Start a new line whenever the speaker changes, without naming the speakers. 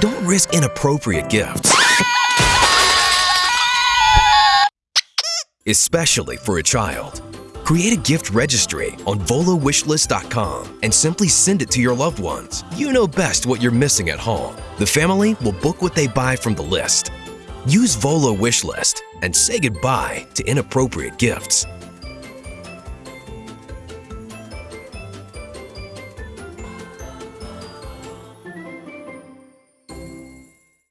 Don't risk inappropriate gifts. Especially for a child. Create a gift registry on volowishlist.com and simply send it to your loved ones. You know best what you're missing at home. The family will book what they buy from the list. Use Volo Wishlist and say goodbye to inappropriate gifts.